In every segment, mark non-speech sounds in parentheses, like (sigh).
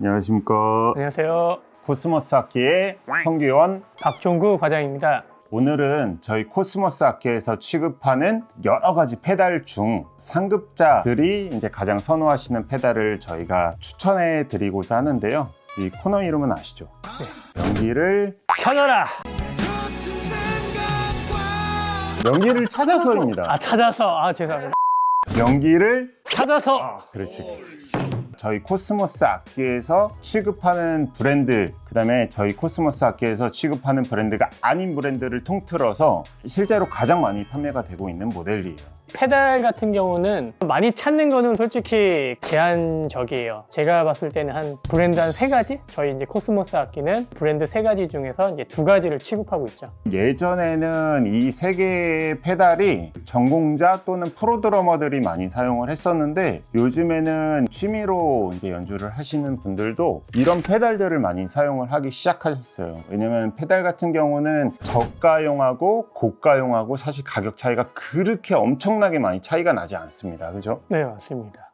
안녕하십니까 안녕하세요. 코스모스 악기의 성기원 박종구 과장입니다. 오늘은 저희 코스모스 악기에서 취급하는 여러 가지 페달 중 상급자들이 이제 가장 선호하시는 페달을 저희가 추천해 드리고자 하는데요 이 코너 이름은 아시죠? 연기를 찾아라! 연기를 찾아서입니다 아, 찾아서. 아, 죄송합니다. 연기를 찾아서! 아, 그렇지. 저희 코스모스 악기에서 취급하는 브랜드, 그 다음에 저희 코스모스 악기에서 취급하는 브랜드가 아닌 브랜드를 통틀어서 실제로 가장 많이 판매가 되고 있는 모델이에요. 페달 같은 경우는 많이 찾는 거는 솔직히 제한적이에요. 제가 봤을 때는 한 브랜드 한 세 가지? 저희 이제 코스모스 악기는 브랜드 세 가지 중에서 이제 두 가지를 취급하고 있죠. 예전에는 이 세 개의 페달이 전공자 또는 프로 드러머들이 많이 사용을 했었는데 요즘에는 취미로 이제 연주를 하시는 분들도 이런 페달들을 많이 사용을 하기 시작하셨어요. 왜냐면 페달 같은 경우는 저가용하고 고가용하고 사실 가격 차이가 그렇게 엄청 나게 많이 차이가 나지 않습니다. 그죠? 네, 맞습니다.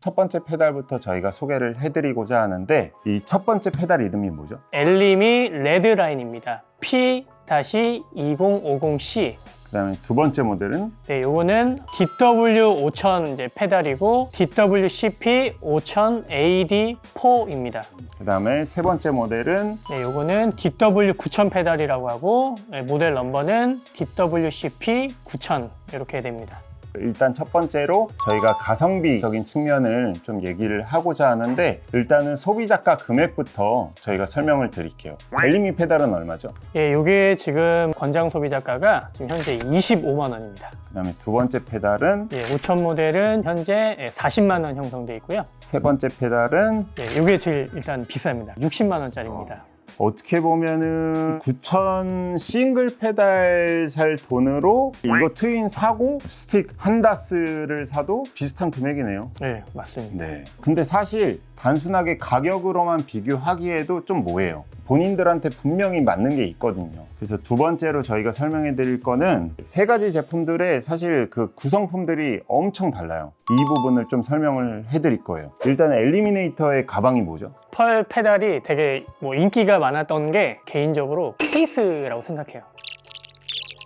첫 번째 페달부터 저희가 소개를 해드리고자 하는데 이 첫 번째 페달 이름이 뭐죠? 엘림이 레드라인입니다. P-2050C. 그 다음에 두 번째 모델은 네, 요거는 DW5000 이제 페달이고 DWCP 5000 AD4입니다. 그 다음에 세 번째 모델은 네, 요거는 DW9000 페달이라고 하고 네, 모델 넘버는 DWCP 9000 이렇게 됩니다. 일단 첫 번째로 저희가 가성비적인 측면을 좀 얘기를 하고자 하는데 일단은 소비자가 금액부터 저희가 설명을 드릴게요 엘리미 페달은 얼마죠? 예, 요게 지금 권장 소비자가가 지금 현재 25만 원입니다. 그 다음에 두 번째 페달은 예, 5000 모델은 현재 40만 원 형성돼 있고요. 세 번째 페달은 예, 요게 제일 일단 비쌉니다. 60만 원짜리입니다. 어 떻게 보면은 9,000 싱글 페달 살 돈으로 이거 트윈 사고 스틱 한 다스를 사도 비슷한 금액이네요 네, 맞습니다. 네. 근데 사실 단순하게 가격으로만 비교하기에도 좀 뭐해요. 본인들한테 분명히 맞는 게 있거든요. 그래서 두 번째로 저희가 설명해 드릴 거는 세 가지 제품들의 사실 그 구성품들이 엄청 달라요. 이 부분을 좀 설명을 해 드릴 거예요. 일단 Eliminator의 가방이 뭐죠? Pearl 페달이 되게 뭐 인기가 많았던 게 개인적으로 케이스라고 생각해요.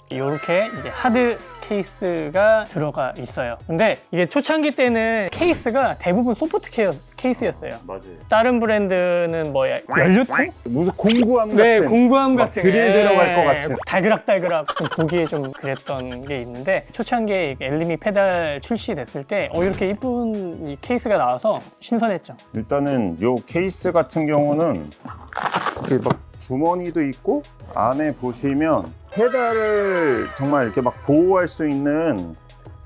이렇게 이제 hard case가 들어가 있어요. 근데 이게 초창기 때는 케이스가 대부분 soft 케어 케이스였어요. 맞아요. 다른 브랜드는 뭐 연료통? 무슨 공구함 같은 네, 공구함 막 같은 드릴 들어갈 것 같은. 달그락달그락 좀 보기에 좀 그랬던 게 있는데 초창기에 엘리미 페달 출시됐을 때 어, 이렇게 이쁜 이 케이스가 나와서 신선했죠. 일단은 요 케이스 같은 경우는 이렇게 막 주머니도 있고 안에 보시면 페달을 정말 이렇게 막 보호할 수 있는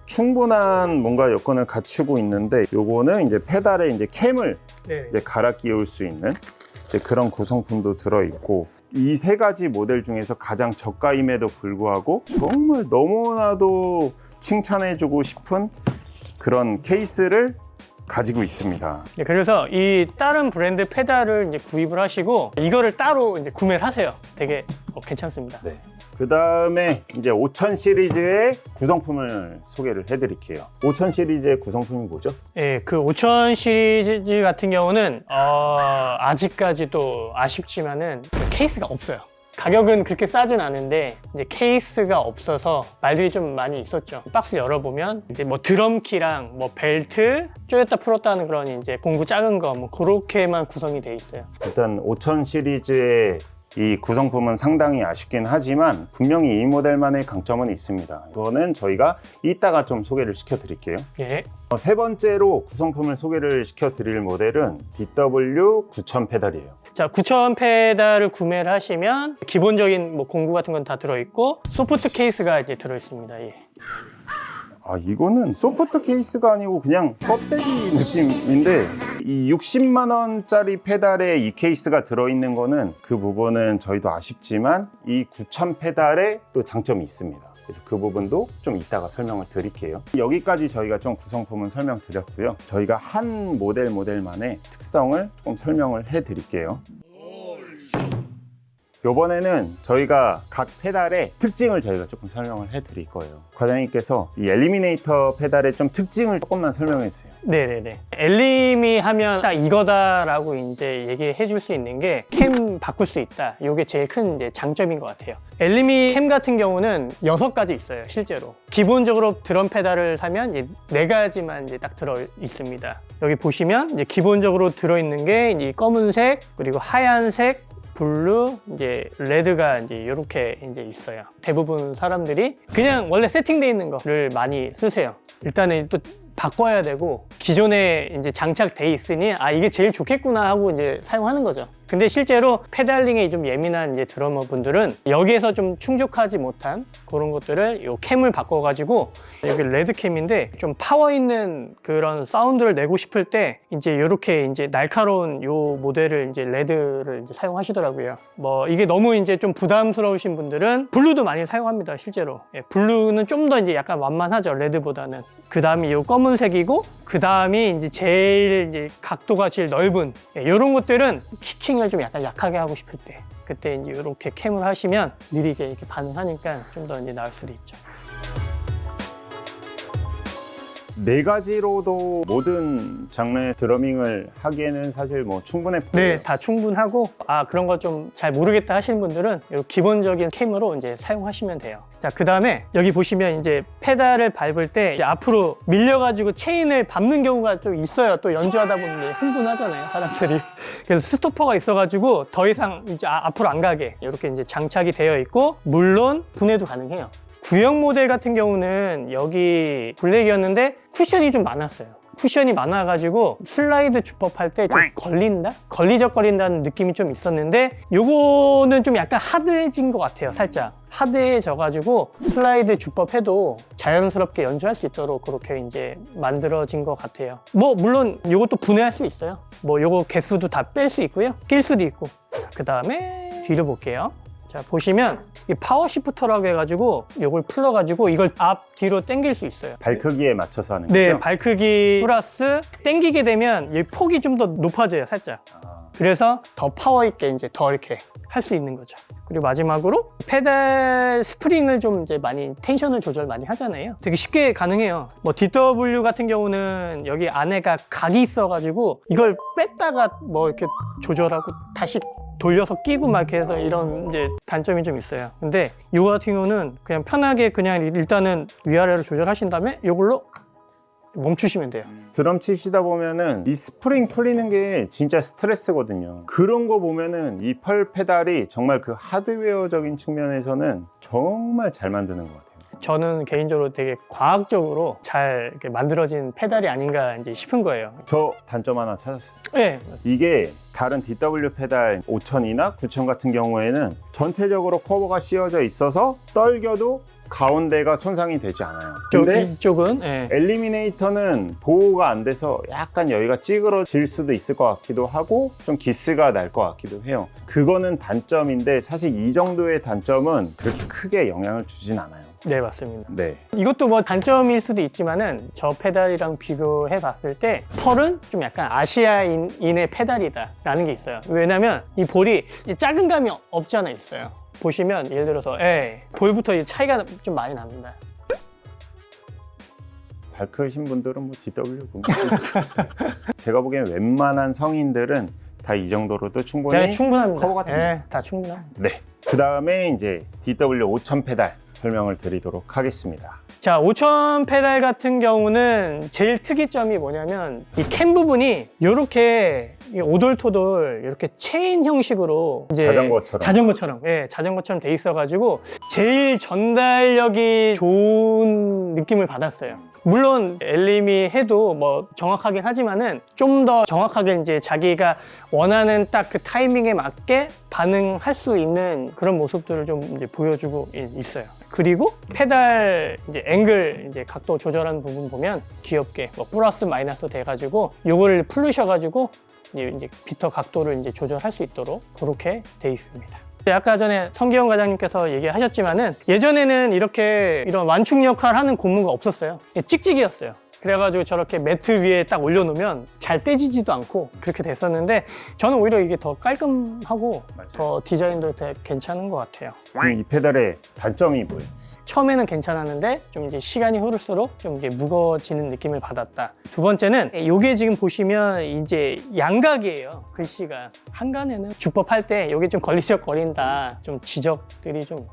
충분한 뭔가 여건을 갖추고 있는데 요거는 이제 페달에 이제 캠을 네. 이제 갈아 끼울 수 있는 이제 그런 구성품도 들어 있고 이 세 가지 모델 중에서 가장 저가임에도 불구하고 정말 너무나도 칭찬해주고 싶은 그런 케이스를 가지고 있습니다. 네, 그래서 이 다른 브랜드 페달을 이제 구입을 하시고 이거를 따로 이제 구매를 하세요. 되게 어, 괜찮습니다. 네. 그 다음에 이제 5000 시리즈의 구성품을 소개를 해드릴게요. 5000 시리즈의 구성품이 뭐죠? 예, 그 5000 시리즈 같은 경우는 어, 아직까지도 아쉽지만은 그 케이스가 없어요. 가격은 그렇게 싸진 않은데 이제 케이스가 없어서 말들이 좀 많이 있었죠. 박스 열어보면 이제 뭐 드럼키랑 뭐 벨트 쪼였다 풀었다 하는 그런 이제 공구 작은 거 뭐 그렇게만 구성이 돼 있어요. 일단 5000 시리즈의 이 구성품은 상당히 아쉽긴 하지만 분명히 이 모델만의 강점은 있습니다. 이거는 저희가 이따가 좀 소개를 시켜 드릴게요. 예. 어, 세 번째로 구성품을 소개를 시켜 드릴 모델은 DW9000 페달이에요. 자, 9000 페달을 구매를 하시면 기본적인 뭐 공구 같은 건 다 들어있고 소프트 케이스가 이제 들어있습니다. 예. 아 이거는 소프트 케이스가 아니고 그냥 껍데기 느낌인데 이 60만 원짜리 페달에 이 케이스가 들어있는 거는 그 부분은 저희도 아쉽지만 이 9000 페달에 또 장점이 있습니다. 그래서 그 부분도 좀 이따가 설명을 드릴게요. 여기까지 저희가 좀 구성품은 설명드렸고요. 저희가 한 모델 모델만의 특성을 조금 설명을 해 드릴게요 이번에는 저희가 각 페달의 특징을 저희가 조금 설명을 해 드릴 거예요. 과장님께서 이 Eliminator 페달의 좀 특징을 조금만 설명해 주세요. 네네네. 엘리미 하면 딱 이거다 라고 이제 얘기해 줄 수 있는 게 캠 바꿀 수 있다. 이게 제일 큰 이제 장점인 것 같아요. 엘리미 캠 같은 경우는 여섯 가지 있어요, 실제로. 기본적으로 드럼 페달을 사면 이제 네 가지만 이제 딱 들어 있습니다. 여기 보시면 이제 기본적으로 들어 있는 게 이 검은색 그리고 하얀색 blue, 이제 red가 이제 이렇게 이제 있어요. 대부분 사람들이 그냥 원래 세팅되어 있는 거를 많이 쓰세요. 일단은 또 바꿔야 되고 기존에 이제 장착돼 있으니 아 이게 제일 좋겠구나 하고 이제 사용하는 거죠. 근데 실제로 페달링에 좀 예민한 이제 드러머 분들은 여기에서 좀 충족하지 못한 그런 것들을 요 캠을 바꿔가지고 여기 red 캠인데 좀 파워 있는 그런 사운드를 내고 싶을 때 이제 이렇게 이제 날카로운 요 모델을 이제 red를 이제 사용하시더라고요. 뭐 이게 너무 이제 좀 부담스러우신 분들은 blue도 많이 사용합니다. 실제로 예, blue는 좀 더 이제 약간 완만하죠 red보다는. 그 다음이 요 검은색이고 그 다음이 이제 제일 이제 각도가 제일 넓은 이런 것들은 kicking을 좀 약간 약하게 하고 싶을 때 그때 이제 이렇게 캠을 하시면 느리게 이렇게 반응하니까 좀 더 이제 나을 수도 있죠. 네 가지로도 모든 장르의 드러밍을 하기에는 사실 뭐 충분해 보여요. 네, 다 충분하고 아 그런 거 좀 잘 모르겠다 하시는 분들은 이 기본적인 캠으로 이제 사용하시면 돼요. 자, 그 다음에 여기 보시면 이제 페달을 밟을 때 앞으로 밀려가지고 체인을 밟는 경우가 좀 있어요. 또 연주하다 보면 흥분하잖아요, 사람들이. (laughs) 그래서 스토퍼가 있어가지고 더 이상 이제 아- 앞으로 안 가게 이렇게 이제 장착이 되어 있고 물론 분해도 가능해요. 구형 모델 같은 경우는 여기 블랙이었는데 쿠션이 좀 많았어요. 쿠션이 많아가지고 슬라이드 주법할 때 좀 걸린다? 걸리적거린다는 느낌이 좀 있었는데 요거는 좀 약간 하드해진 것 같아요 살짝 하드해져가지고 슬라이드 주법 해도 자연스럽게 연주할 수 있도록 그렇게 이제 만들어진 것 같아요. 뭐 물론 요것도 분해할 수 있어요. 뭐 요거 개수도 다 뺄 수 있고요. 낄 수도 있고. 자그 다음에 뒤로 볼게요. 자 보시면 이 power shifter라고 해가지고 요걸 풀러가지고 이걸 앞 뒤로 당길 수 있어요. 발 크기에 맞춰서 하는 네, 거죠? 발 크기 플러스 당기게 되면 이 폭이 좀 더 높아져요, 살짝. 아, 그래서 더 파워 있게 이제 더 이렇게 할 수 있는 거죠. 그리고 마지막으로 페달 스프링을 좀 이제 많이 텐션을 조절 많이 하잖아요. 되게 쉽게 가능해요. 뭐 DW 같은 경우는 여기 안에가 각이 있어 가지고 이걸 뺐다가 뭐 이렇게 조절하고 다시 돌려서 끼고 막 해서 이런 이제 단점이 좀 있어요. 근데 이거 같은 경우는 그냥 편하게 그냥 일단은 위아래로 조절하신 다음에 이걸로 멈추시면 돼요. 드럼 치시다 보면은 이 스프링 풀리는 게 진짜 스트레스거든요. 그런 거 보면은 이 Pearl 페달이 정말 그 하드웨어적인 측면에서는 정말 잘 만드는 것 같아요. 저는 개인적으로 되게 과학적으로 잘 만들어진 페달이 아닌가 이제 싶은 거예요. 저 단점 하나 찾았어요. 네, 이게 다른 DW 페달 5000이나 9000 같은 경우에는 전체적으로 커버가 씌워져 있어서 떨궈도 가운데가 손상이 되지 않아요. 저, 근데 이쪽은 예. Eliminator는 보호가 안 돼서 약간 여기가 찌그러질 수도 있을 것 같기도 하고 좀 기스가 날 것 같기도 해요. 그거는 단점인데 사실 이 정도의 단점은 그렇게 크게 영향을 주진 않아요. 네 맞습니다. 네. 이것도 뭐 단점일 수도 있지만은 저 페달이랑 비교해 봤을 때 Pearl은 좀 약간 아시아인의 페달이다 라는 게 있어요. 왜냐면 이 볼이 이 작은 감이 없지 않아 있어요. 보시면 예를 들어서 예, 볼부터 이 차이가 좀 많이 납니다. 발 크신 분들은 뭐 DW (laughs) 제가 보기엔 웬만한 성인들은 다 이 정도로도 충분히 네, 충분합니다. 커버가 됩니다. 예, 다 충분합니다. 네. 그 다음에 이제 DW 5000 페달 설명을 드리도록 하겠습니다. 자, 5000 페달 같은 경우는 제일 특이점이 뭐냐면 이 캠 부분이 이렇게 오돌토돌 이렇게 체인 형식으로 이제 자전거처럼. 자전거처럼 예, 자전거처럼 돼 있어 가지고 제일 전달력이 좋은 느낌을 받았어요. 물론 엘림이 해도 뭐 정확하긴 하지만은 좀 더 정확하게 이제 자기가 원하는 딱 그 타이밍에 맞게 반응할 수 있는 그런 모습들을 좀 이제 보여주고 이- 있어요. 그리고 페달 이제 앵글 이제 각도 조절하는 부분 보면 귀엽게 뭐 플러스 마이너스 돼가지고 요거를 풀으셔가지고 이제 비터 각도를 이제 조절할 수 있도록 그렇게 돼 있습니다. 아까 전에 성기영 과장님께서 얘기하셨지만은 예전에는 이렇게 이런 완충 역할 하는 고무가 없었어요. 찍찍이였어요. 그래가지고 저렇게 매트 위에 딱 올려놓으면 잘 떼지지도 않고 그렇게 됐었는데 저는 오히려 이게 더 깔끔하고 맞아요. 더 디자인도 되게 괜찮은 것 같아요. 그럼 이 페달의 단점이 뭐예요? 처음에는 괜찮았는데 좀 이제 시간이 흐를수록 좀 이제 무거워지는 느낌을 받았다. 두 번째는 이게 지금 보시면 이제 양각이에요. 글씨가 한간에는 주법할 때 이게 좀 걸리적거린다. 좀 지적들이 좀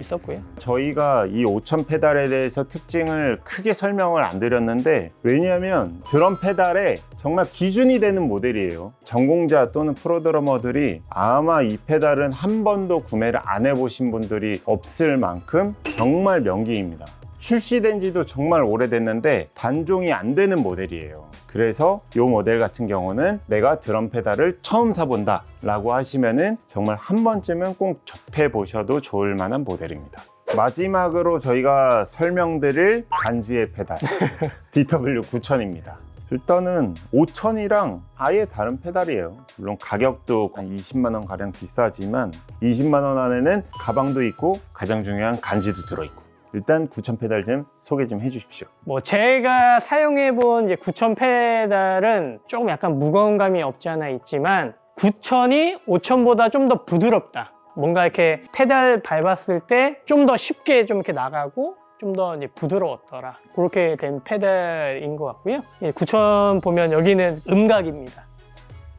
있었고요. 저희가 이5000 페달에 대해서 특징을 크게 설명을 안 드렸는데 왜냐하면 드럼 페달에 정말 기준이 되는 모델이에요. 전공자 또는 프로드러머들이 아마 이 페달은 한 번도 구매를 안 해보신 분들이 없을 만큼 정말 명기입니다. 출시된 지도 정말 오래됐는데 단종이 안 되는 모델이에요. 그래서 이 모델 같은 경우는 내가 드럼 페달을 처음 사본다 라고 하시면은 정말 한 번쯤은 꼭 접해 보셔도 좋을 만한 모델입니다. 마지막으로 저희가 설명드릴 간지의 페달 (laughs) DW9000입니다 일단은 5000이랑 아예 다른 페달이에요. 물론 가격도 한 20만 원 가량 비싸지만 20만 원 안에는 가방도 있고 가장 중요한 간지도 들어있고. 일단 9000 페달 좀 소개 좀 해주십시오. 뭐 제가 사용해본 이제 9000 페달은 조금 약간 무거운 감이 없지 않아 있지만 9000이 5000보다 좀 더 부드럽다. 뭔가 이렇게 페달 밟았을 때 좀 더 쉽게 좀 이렇게 나가고 좀 더 부드러웠더라. 그렇게 된 페달인 것 같고요. 9000 보면 여기는 음각입니다.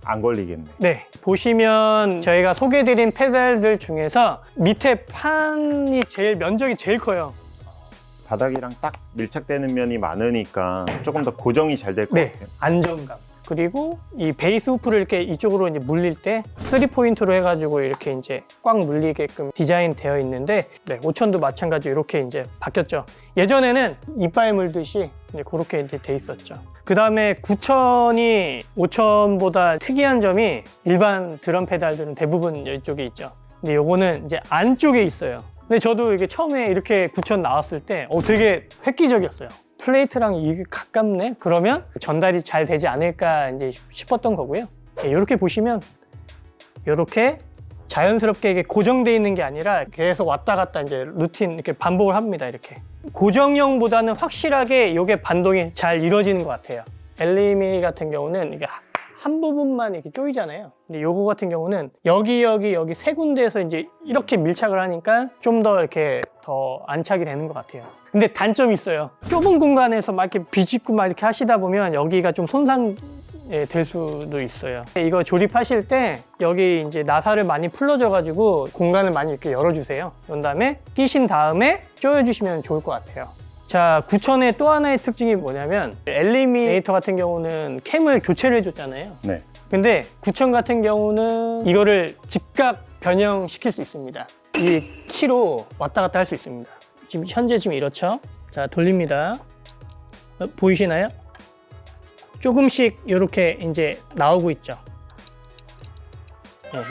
안 걸리겠네 네, 보시면 저희가 소개드린 페달들 중에서 밑에 판이 제일 면적이 제일 커요. 바닥이랑 딱 밀착되는 면이 많으니까 조금 더 고정이 잘 될것 네, 같아요 안정감. 그리고 이 bass hoop를 이렇게 이쪽으로 이제 물릴 때 3포인트로 해가지고 이렇게 이제 꽉 물리게끔 디자인 되어 있는데 네, 5000도 마찬가지 이렇게 이제 바뀌었죠. 예전에는 이빨 물듯이 이제 그렇게 이제 돼 있었죠. 그 다음에 9000이 5000보다 특이한 점이 일반 드럼 페달들은 대부분 이쪽에 있죠. 근데 요거는 이제 안쪽에 있어요. 근데 저도 이게 처음에 이렇게 9000 나왔을 때 어, 되게 획기적이었어요. 플레이트랑 이게 가깝네? 그러면 전달이 잘 되지 않을까 이제 싶었던 거고요. 이렇게 보시면 이렇게 자연스럽게 이게 고정되어 있는 게 아니라 계속 왔다 갔다 이제 루틴 이렇게 반복을 합니다. 이렇게 고정형보다는 확실하게 이게 반동이 잘 이루어지는 것 같아요. 엘리미 같은 경우는 이게 한 부분만 이렇게 쪼이잖아요. 근데 요거 같은 경우는 여기 여기 여기 세 군데에서 이제 이렇게 밀착을 하니까 좀 더 이렇게 더 안착이 되는 것 같아요. 근데 단점이 있어요. 좁은 공간에서 막 이렇게 비집고 막 이렇게 하시다 보면 여기가 좀 손상 예, 될 수도 있어요. 이거 조립하실 때 여기 이제 나사를 많이 풀러줘 가지고 공간을 많이 이렇게 열어주세요. 그런 다음에 끼신 다음에 조여주시면 좋을 것 같아요. 자, 9000의 또 하나의 특징이 뭐냐면 엘리미네이터 같은 경우는 캠을 교체를 해줬잖아요. 네. 근데 9000 같은 경우는 이거를 즉각 변형시킬 수 있습니다. 이 키로 왔다 갔다 할 수 있습니다. 지금 현재 지금 이렇죠? 자, 돌립니다. 어, 보이시나요? 조금씩 이렇게 이제 나오고 있죠.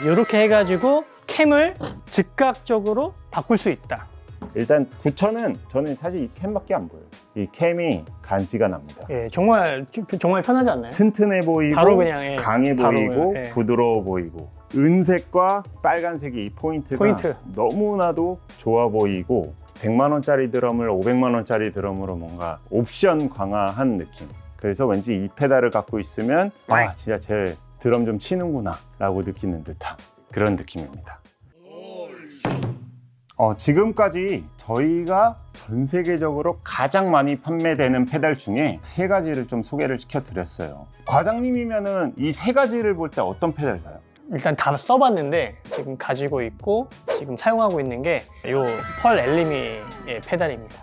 이렇게 해가지고 캠을 즉각적으로 바꿀 수 있다. 일단 9000은 저는 사실 이 캠밖에 안 보여요 이 캠이 간지가 납니다 예, 정말 정말 편하지 않나요? 튼튼해 보이고 바로 그냥, 예. 강해 바로 보이고 예. 부드러워 보이고 은색과 빨간색의 이 포인트가 포인트. 너무나도 좋아 보이고 100만 원짜리 드럼을 500만 원짜리 드럼으로 뭔가 옵션 강화한 느낌 그래서 왠지 이 페달을 갖고 있으면 아 진짜 제 드럼 좀 치는구나 라고 느끼는 듯한 그런 느낌입니다 어, 지금까지 저희가 전 세계적으로 가장 많이 판매되는 페달 중에 세 가지를 좀 소개를 시켜드렸어요. 과장님이면은 이 세 가지를 볼 때 어떤 페달 사요? 일단 다 써봤는데 지금 가지고 있고 지금 사용하고 있는 게 이펄 엘리미의 페달입니다.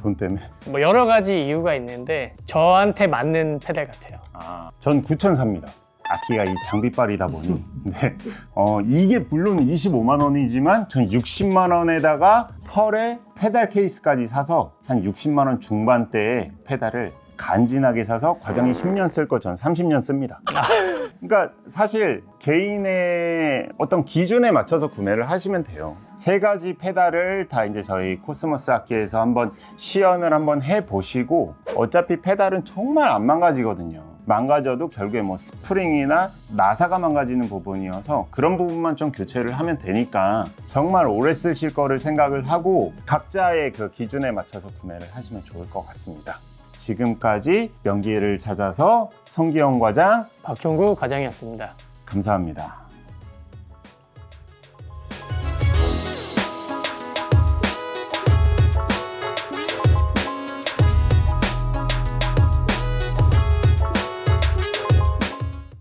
돈 때문에. 뭐 여러 가지 이유가 있는데 저한테 맞는 페달 같아요. 아, 전 9천 삽니다. 악기가 이 장비빨이다 보니. (laughs) 네. 어, 이게 물론 25만 원이지만 전 60만 원에다가 펄의 페달 케이스까지 사서 한 60만 원 중반대의 페달을 간지나게 사서 과장이 10년 쓸 거 전 30년 씁니다. (laughs) 그러니까 사실 개인의 어떤 기준에 맞춰서 구매를 하시면 돼요. 세 가지 페달을 다 이제 저희 코스모스 악기에서 한번 시연을 한번 해 보시고 어차피 페달은 정말 안 망가지거든요. 망가져도 결국에 뭐 스프링이나 나사가 망가지는 부분이어서 그런 부분만 좀 교체를 하면 되니까 정말 오래 쓰실 거를 생각을 하고 각자의 그 기준에 맞춰서 구매를 하시면 좋을 것 같습니다. 지금까지 명기를 찾아서 성기영 과장 박종구 과장이었습니다. 감사합니다.